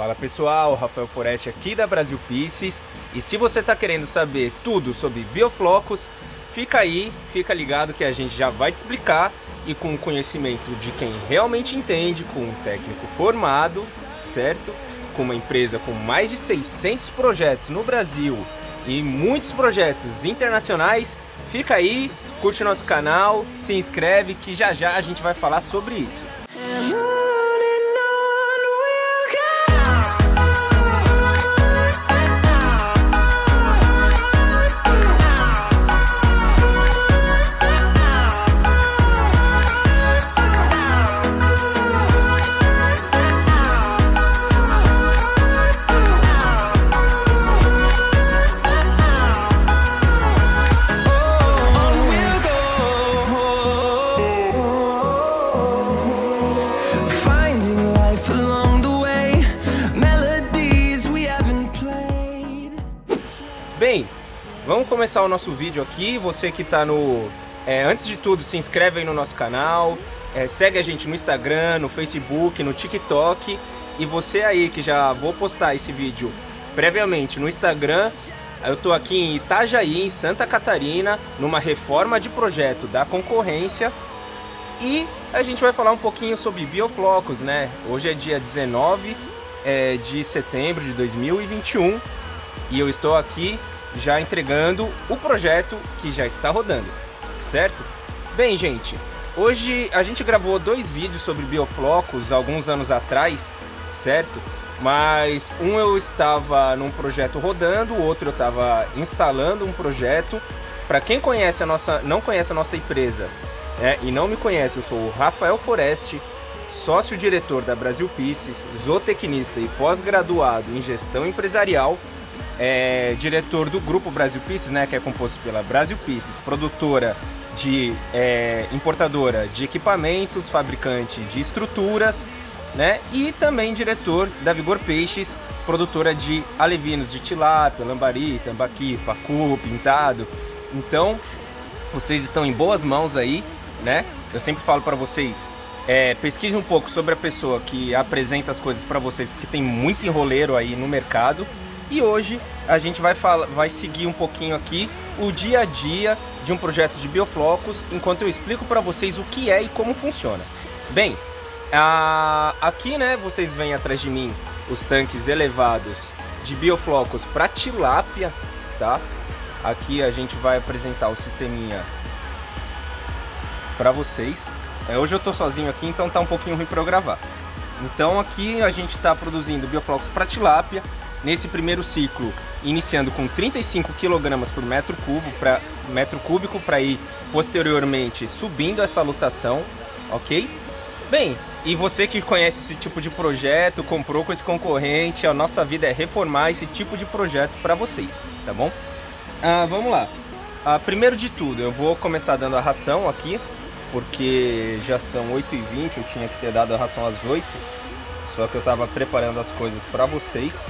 Fala pessoal, Rafael Foreste aqui da Brasil Pieces e se você está querendo saber tudo sobre bioflocos, fica aí, fica ligado que a gente já vai te explicar e com conhecimento de quem realmente entende, com um técnico formado, certo? Com uma empresa com mais de 600 projetos no Brasil e muitos projetos internacionais, fica aí, curte nosso canal, se inscreve que já já a gente vai falar sobre isso. Começar o nosso vídeo aqui. Você que está no... É, antes de tudo, se inscreve aí no nosso canal. É, segue a gente no Instagram, no Facebook, no TikTok. E você aí que já vou postar esse vídeo previamente no Instagram. Eu estou aqui em Itajaí, em Santa Catarina, numa reforma de projeto da concorrência. E a gente vai falar um pouquinho sobre bioflocos, né? Hoje é dia 19 é, de setembro de 2021 e eu estou aqui já entregando o projeto que já está rodando, certo? Bem, gente, hoje a gente gravou dois vídeos sobre bioflocos alguns anos atrás, certo? Mas um eu estava num projeto rodando, o outro eu estava instalando um projeto. Para quem conhece a nossa, não conhece a nossa empresa né, e não me conhece, eu sou o Rafael Foreste, sócio-diretor da Brasil Pieces, zootecnista e pós-graduado em gestão empresarial é diretor do Grupo Brasil Pieces, né, que é composto pela Brasil Pieces, produtora de é, importadora de equipamentos, fabricante de estruturas, né, e também diretor da Vigor Peixes, produtora de alevinos de tilápia, lambari, tambaqui, pacu, pintado. Então, vocês estão em boas mãos aí, né? Eu sempre falo para vocês, é, pesquise um pouco sobre a pessoa que apresenta as coisas para vocês, porque tem muito enroleiro aí no mercado. E hoje a gente vai, vai seguir um pouquinho aqui o dia a dia de um projeto de bioflocos, enquanto eu explico para vocês o que é e como funciona. Bem, a, aqui né, vocês veem atrás de mim os tanques elevados de bioflocos para tilápia, tá? Aqui a gente vai apresentar o sisteminha para vocês. É, hoje eu tô sozinho aqui, então tá um pouquinho ruim para eu gravar. Então aqui a gente está produzindo bioflocos para tilápia, nesse primeiro ciclo, iniciando com 35 kg por metro, cubo pra, metro cúbico para ir posteriormente subindo essa lotação, ok? Bem, e você que conhece esse tipo de projeto, comprou com esse concorrente, a nossa vida é reformar esse tipo de projeto para vocês, tá bom? Ah, vamos lá. Ah, primeiro de tudo, eu vou começar dando a ração aqui, porque já são 8h20, eu tinha que ter dado a ração às 8 só que eu estava preparando as coisas para vocês.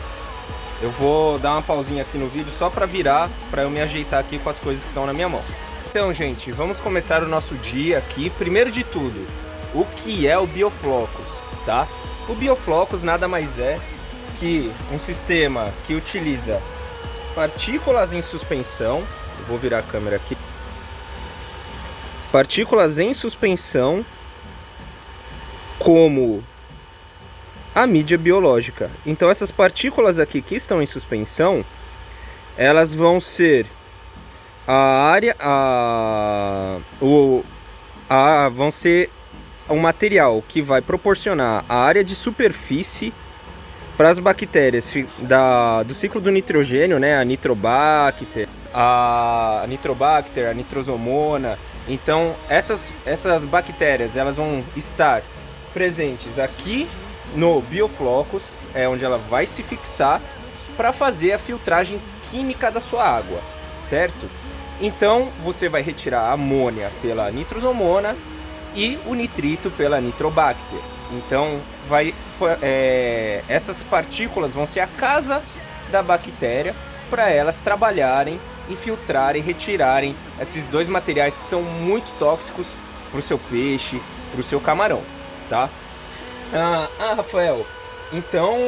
Eu vou dar uma pausinha aqui no vídeo só para virar, para eu me ajeitar aqui com as coisas que estão na minha mão. Então, gente, vamos começar o nosso dia aqui. Primeiro de tudo, o que é o Bioflocos, tá? O Bioflocos nada mais é que um sistema que utiliza partículas em suspensão. Vou virar a câmera aqui. Partículas em suspensão como a mídia biológica. Então essas partículas aqui que estão em suspensão, elas vão ser a área, a, o, a, vão ser um material que vai proporcionar a área de superfície para as bactérias da, do ciclo do nitrogênio, né, a nitrobacter, a nitrobacter, a nitrosomona. Então essas, essas bactérias elas vão estar presentes aqui no bioflocos, é onde ela vai se fixar para fazer a filtragem química da sua água, certo? Então você vai retirar a amônia pela nitrosomona e o nitrito pela nitrobacter. Então vai, é, essas partículas vão ser a casa da bactéria para elas trabalharem e filtrarem, retirarem esses dois materiais que são muito tóxicos para o seu peixe, para o seu camarão, tá? Ah, ah, Rafael, Então,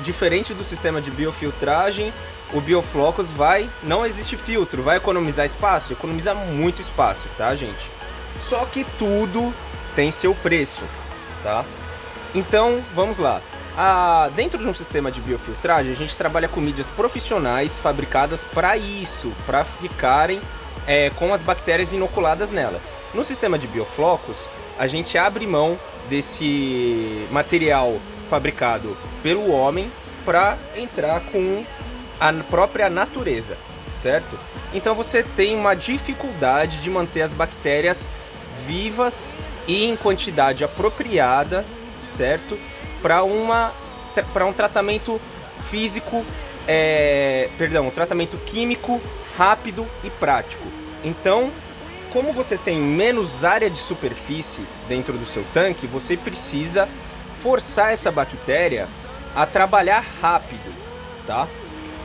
diferente do sistema de biofiltragem, o Bioflocos vai, não existe filtro, vai economizar espaço? Economiza muito espaço, tá, gente? Só que tudo tem seu preço, tá? Então, vamos lá. Ah, dentro de um sistema de biofiltragem, a gente trabalha com mídias profissionais fabricadas para isso, para ficarem é, com as bactérias inoculadas nela. No sistema de bioflocos, a gente abre mão desse material fabricado pelo homem para entrar com a própria natureza, certo? Então você tem uma dificuldade de manter as bactérias vivas e em quantidade apropriada, certo? Para uma para um tratamento físico, é, perdão, um tratamento químico rápido e prático. Então, como você tem menos área de superfície dentro do seu tanque, você precisa forçar essa bactéria a trabalhar rápido, tá?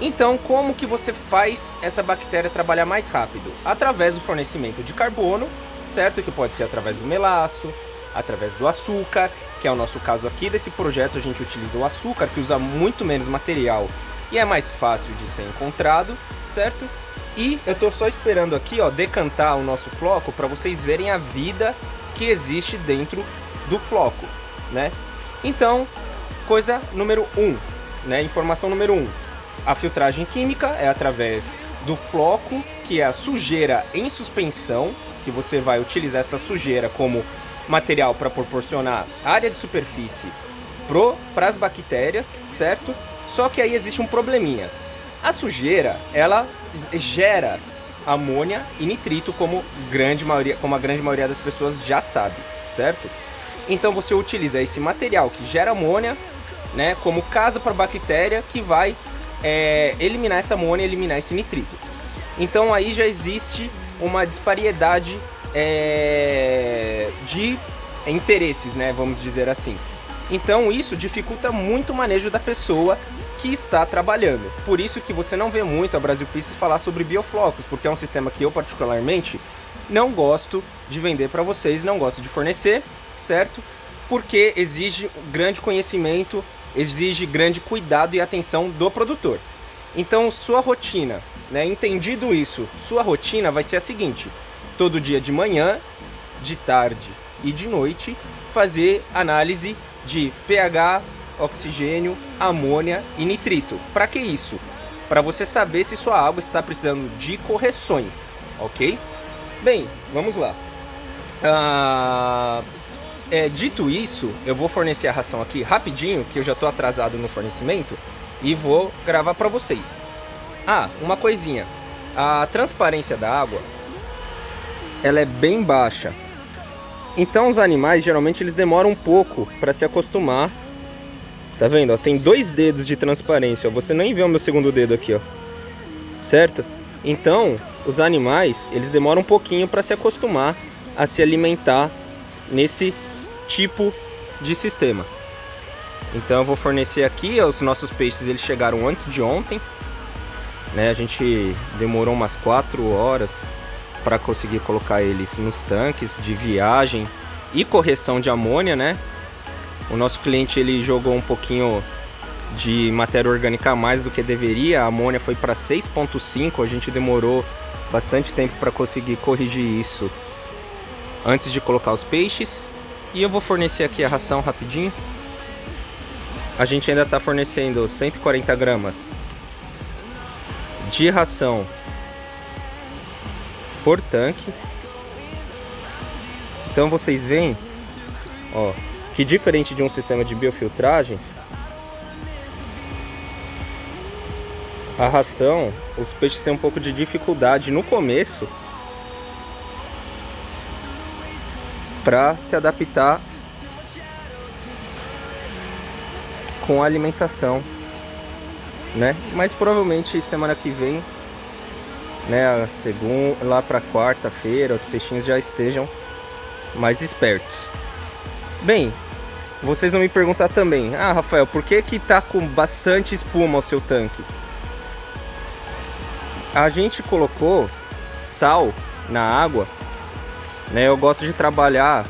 Então, como que você faz essa bactéria trabalhar mais rápido? Através do fornecimento de carbono, certo? Que pode ser através do melaço, através do açúcar, que é o nosso caso aqui desse projeto, a gente utiliza o açúcar, que usa muito menos material e é mais fácil de ser encontrado, certo? E eu tô só esperando aqui, ó, decantar o nosso floco para vocês verem a vida que existe dentro do floco, né? Então, coisa número 1, um, né? Informação número 1. Um, a filtragem química é através do floco, que é a sujeira em suspensão, que você vai utilizar essa sujeira como material para proporcionar área de superfície para as bactérias, certo? Só que aí existe um probleminha. A sujeira, ela gera amônia e nitrito, como, grande maioria, como a grande maioria das pessoas já sabe, certo? Então você utiliza esse material que gera amônia, né, como casa para bactéria que vai é, eliminar essa amônia e eliminar esse nitrito. Então aí já existe uma disparidade é, de interesses, né, vamos dizer assim. Então isso dificulta muito o manejo da pessoa que está trabalhando. Por isso que você não vê muito a Brasil Pieces falar sobre bioflocos, porque é um sistema que eu particularmente não gosto de vender para vocês, não gosto de fornecer, certo? Porque exige grande conhecimento, exige grande cuidado e atenção do produtor. Então sua rotina, né, entendido isso, sua rotina vai ser a seguinte, todo dia de manhã, de tarde e de noite, fazer análise de pH, oxigênio, amônia e nitrito. Para que isso? Para você saber se sua água está precisando de correções, ok? Bem, vamos lá. Ah, é, dito isso, eu vou fornecer a ração aqui rapidinho, que eu já estou atrasado no fornecimento, e vou gravar para vocês. Ah, uma coisinha. A transparência da água, ela é bem baixa. Então os animais, geralmente, eles demoram um pouco para se acostumar Tá vendo? Ó, tem dois dedos de transparência. Ó. Você nem vê o meu segundo dedo aqui, ó. Certo? Então, os animais, eles demoram um pouquinho para se acostumar a se alimentar nesse tipo de sistema. Então eu vou fornecer aqui, os nossos peixes eles chegaram antes de ontem. Né? A gente demorou umas 4 horas para conseguir colocar eles nos tanques de viagem e correção de amônia, né? O nosso cliente ele jogou um pouquinho de matéria orgânica a mais do que deveria. A amônia foi para 6.5, a gente demorou bastante tempo para conseguir corrigir isso antes de colocar os peixes. E eu vou fornecer aqui a ração rapidinho. A gente ainda está fornecendo 140 gramas de ração por tanque. Então vocês veem, ó, que diferente de um sistema de biofiltragem, a ração, os peixes têm um pouco de dificuldade no começo para se adaptar com a alimentação, né? Mas provavelmente semana que vem, né, segunda, lá para quarta-feira, os peixinhos já estejam mais espertos. Bem, vocês vão me perguntar também, ah Rafael, por que que tá com bastante espuma o seu tanque? A gente colocou sal na água, né? Eu gosto de trabalhar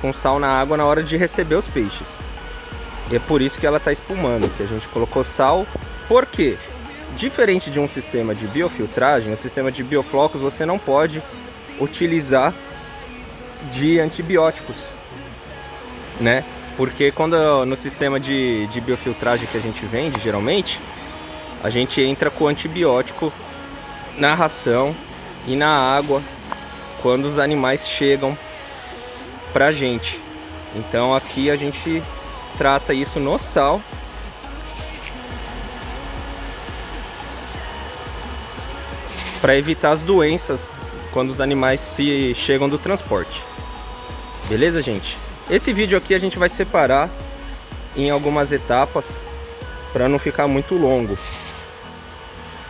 com sal na água na hora de receber os peixes. E é por isso que ela está espumando, que a gente colocou sal. Por quê? Diferente de um sistema de biofiltragem, o sistema de bioflocos você não pode utilizar de antibióticos, né? Porque quando no sistema de, de biofiltragem que a gente vende, geralmente, a gente entra com antibiótico na ração e na água quando os animais chegam pra gente. Então aqui a gente trata isso no sal. Para evitar as doenças quando os animais se chegam do transporte. Beleza, gente? Esse vídeo aqui a gente vai separar em algumas etapas para não ficar muito longo.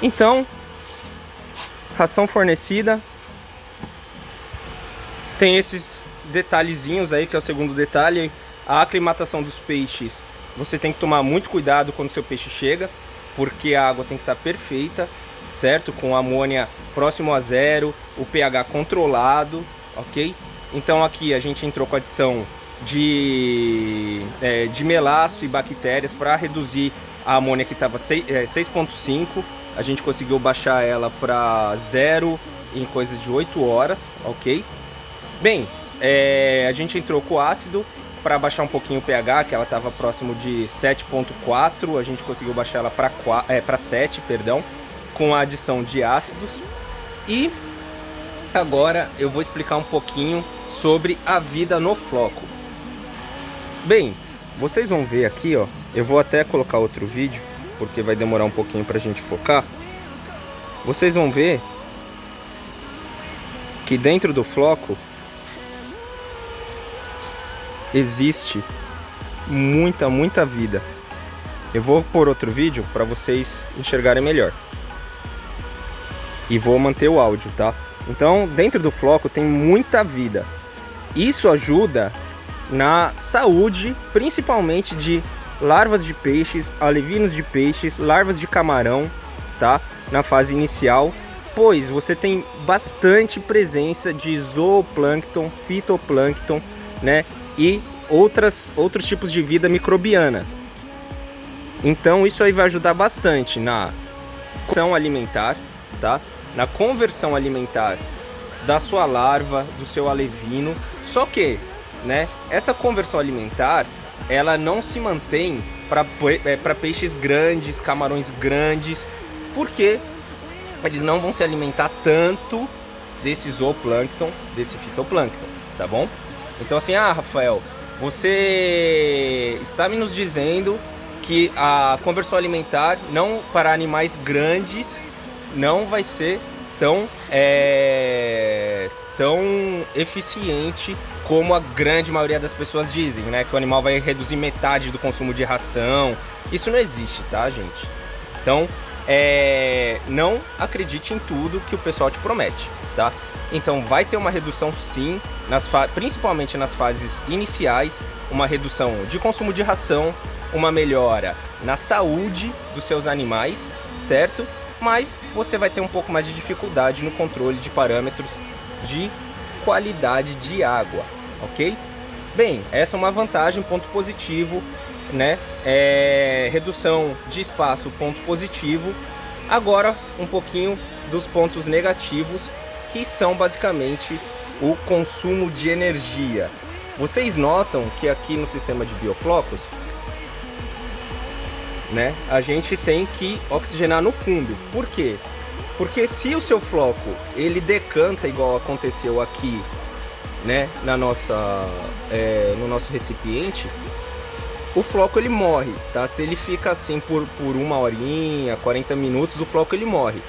Então, ração fornecida. Tem esses detalhezinhos aí, que é o segundo detalhe. A aclimatação dos peixes, você tem que tomar muito cuidado quando seu peixe chega, porque a água tem que estar perfeita, certo? Com amônia próximo a zero, o pH controlado, ok? Então aqui a gente entrou com a adição de, é, de melaço e bactérias para reduzir a amônia que estava 6.5 a gente conseguiu baixar ela para zero em coisa de 8 horas, ok? Bem, é, a gente entrou com ácido para baixar um pouquinho o pH, que ela estava próximo de 7.4, a gente conseguiu baixar ela para é, 7, perdão, com a adição de ácidos. E agora eu vou explicar um pouquinho sobre a vida no floco. Bem, vocês vão ver aqui, ó, eu vou até colocar outro vídeo, porque vai demorar um pouquinho para a gente focar. Vocês vão ver que dentro do floco existe muita, muita vida. Eu vou pôr outro vídeo para vocês enxergarem melhor. E vou manter o áudio, tá? Então, dentro do floco tem muita vida. Isso ajuda na saúde, principalmente de larvas de peixes, alevinos de peixes, larvas de camarão, tá? Na fase inicial, pois você tem bastante presença de zooplâncton, fitoplâncton, né? E outras, outros tipos de vida microbiana. Então isso aí vai ajudar bastante na conversão alimentar, tá? Na conversão alimentar da sua larva, do seu alevino. Só que, né, essa conversão alimentar, ela não se mantém para é, peixes grandes, camarões grandes, porque eles não vão se alimentar tanto desse zooplâncton, desse fitoplâncton, tá bom? Então assim, ah, Rafael, você está me nos dizendo que a conversão alimentar não para animais grandes não vai ser tão é, tão eficiente como a grande maioria das pessoas dizem, né? Que o animal vai reduzir metade do consumo de ração. Isso não existe, tá, gente? Então, é... não acredite em tudo que o pessoal te promete, tá? Então, vai ter uma redução sim, nas fa... principalmente nas fases iniciais, uma redução de consumo de ração, uma melhora na saúde dos seus animais, certo? Mas você vai ter um pouco mais de dificuldade no controle de parâmetros de qualidade de água, ok? Bem, essa é uma vantagem, ponto positivo, né? É, redução de espaço, ponto positivo. Agora, um pouquinho dos pontos negativos, que são basicamente o consumo de energia. Vocês notam que aqui no sistema de bioflocos, né, a gente tem que oxigenar no fundo. Por quê? Porque se o seu floco ele decanta igual aconteceu aqui né, na nossa, é, no nosso recipiente, o floco ele morre, tá? Se ele fica assim por, por uma horinha, 40 minutos, o floco ele morre.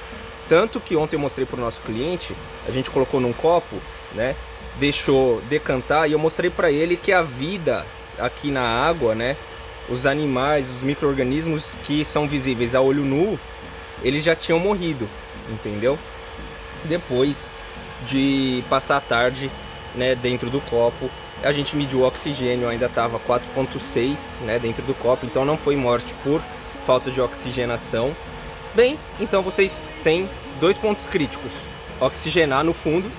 Tanto que ontem eu mostrei para o nosso cliente, a gente colocou num copo, né? Deixou decantar e eu mostrei para ele que a vida aqui na água, né? Os animais, os micro-organismos que são visíveis a olho nu, eles já tinham morrido, entendeu? Depois de passar a tarde né, dentro do copo. A gente mediu o oxigênio, ainda estava 4.6 né, dentro do copo, então não foi morte por falta de oxigenação. Bem, então vocês têm dois pontos críticos. Oxigenar no fundo,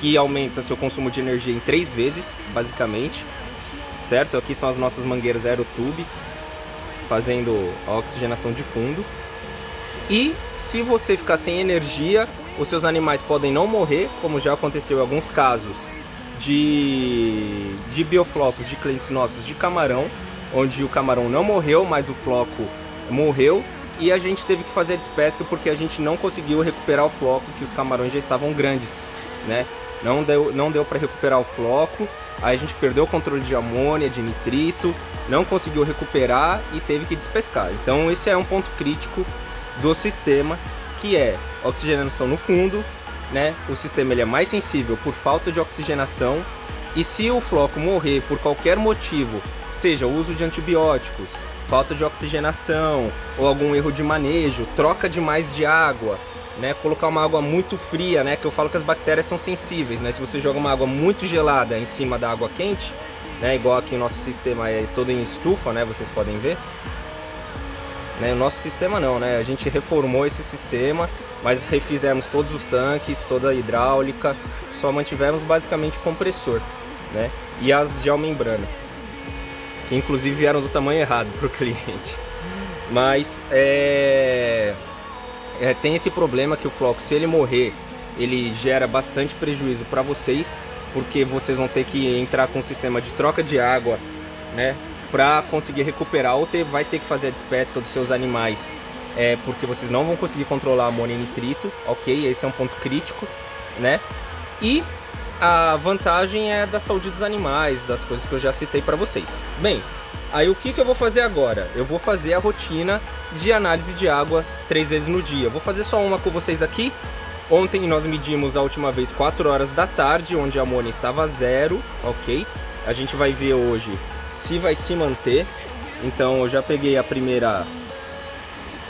que aumenta seu consumo de energia em três vezes, basicamente. certo? Aqui são as nossas mangueiras Aerotube, fazendo a oxigenação de fundo. E se você ficar sem energia, os seus animais podem não morrer, como já aconteceu em alguns casos de, de bioflocos de clientes nossos de camarão, onde o camarão não morreu, mas o floco morreu e a gente teve que fazer a despesca porque a gente não conseguiu recuperar o floco, que os camarões já estavam grandes, né? Não deu, não deu para recuperar o floco, aí a gente perdeu o controle de amônia, de nitrito, não conseguiu recuperar e teve que despescar. Então esse é um ponto crítico do sistema, que é oxigenação no fundo, né? O sistema ele é mais sensível por falta de oxigenação. E se o floco morrer por qualquer motivo, seja o uso de antibióticos, falta de oxigenação ou algum erro de manejo, troca demais de água, né, colocar uma água muito fria, né, que eu falo que as bactérias são sensíveis, né, se você joga uma água muito gelada em cima da água quente, né, igual aqui o nosso sistema é todo em estufa, né, vocês podem ver, né, o nosso sistema não, né, a gente reformou esse sistema, mas refizemos todos os tanques, toda a hidráulica, só mantivemos basicamente o compressor, né, e as geomembranas que inclusive vieram do tamanho errado para o cliente. Mas é, é, tem esse problema que o floco, se ele morrer, ele gera bastante prejuízo para vocês, porque vocês vão ter que entrar com um sistema de troca de água, né, para conseguir recuperar ou ter, vai ter que fazer a despesca dos seus animais, é, porque vocês não vão conseguir controlar amônia e nitrito, ok? Esse é um ponto crítico, né? E a vantagem é da saúde dos animais, das coisas que eu já citei para vocês. Bem, aí o que, que eu vou fazer agora? Eu vou fazer a rotina de análise de água três vezes no dia. vou fazer só uma com vocês aqui. Ontem nós medimos a última vez 4 horas da tarde, onde a amônia estava zero, ok? A gente vai ver hoje se vai se manter. Então eu já peguei a primeira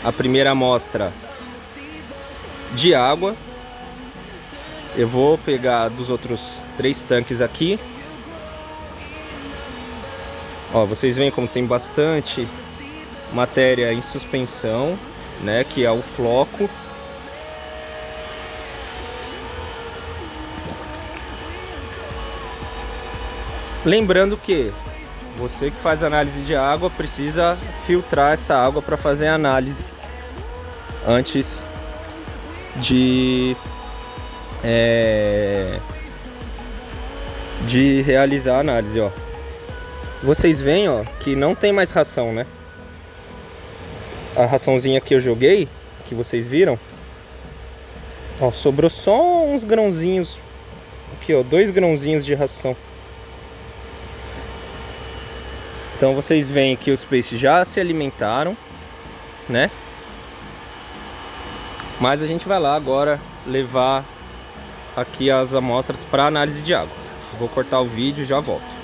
a primeira amostra de água eu vou pegar dos outros três tanques aqui. Ó, vocês veem como tem bastante matéria em suspensão, né, que é o floco. Lembrando que você que faz análise de água precisa filtrar essa água para fazer a análise antes de é, de realizar a análise, ó. Vocês veem, ó, que não tem mais ração, né? A raçãozinha que eu joguei, que vocês viram, ó, sobrou só uns grãozinhos. Aqui, ó, dois grãozinhos de ração. Então vocês veem que os peixes já se alimentaram, né? Mas a gente vai lá agora levar aqui as amostras para análise de água. Vou cortar o vídeo e já volto.